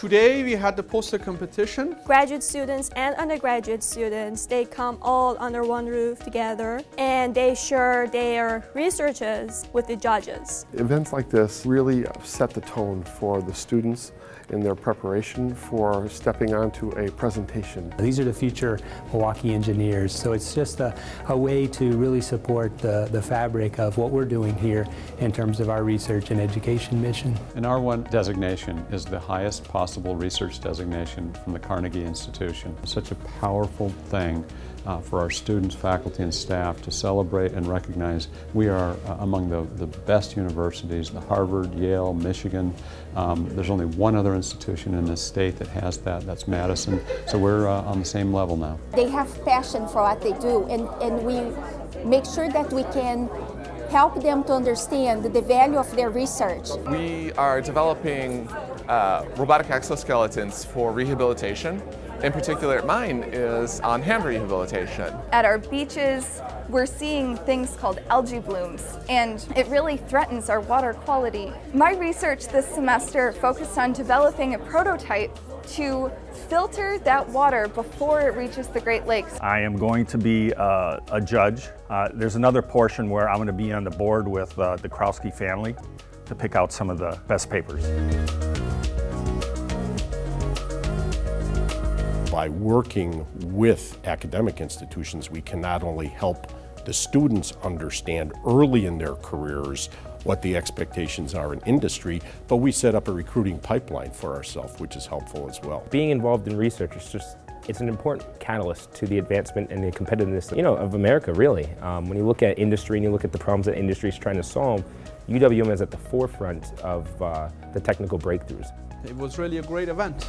Today we had the poster competition. Graduate students and undergraduate students, they come all under one roof together and they share their researches with the judges. Events like this really set the tone for the students in their preparation for stepping onto a presentation. These are the future Milwaukee engineers, so it's just a, a way to really support the, the fabric of what we're doing here in terms of our research and education mission. An R1 designation is the highest possible research designation from the Carnegie Institution. Such a powerful thing uh, for our students, faculty, and staff to celebrate and recognize we are uh, among the, the best universities, the Harvard, Yale, Michigan. Um, there's only one other institution in this state that has that, that's Madison. So we're uh, on the same level now. They have passion for what they do and, and we make sure that we can help them to understand the value of their research. We are developing uh, robotic exoskeletons for rehabilitation. In particular, mine is on hand rehabilitation. At our beaches, we're seeing things called algae blooms, and it really threatens our water quality. My research this semester focused on developing a prototype to filter that water before it reaches the Great Lakes. I am going to be uh, a judge. Uh, there's another portion where I'm going to be on the board with uh, the Krowski family to pick out some of the best papers. By working with academic institutions, we can not only help the students understand early in their careers what the expectations are in industry, but we set up a recruiting pipeline for ourselves, which is helpful as well. Being involved in research is just it's an important catalyst to the advancement and the competitiveness you know, of America, really. Um, when you look at industry and you look at the problems that industry is trying to solve, UWM is at the forefront of uh, the technical breakthroughs. It was really a great event.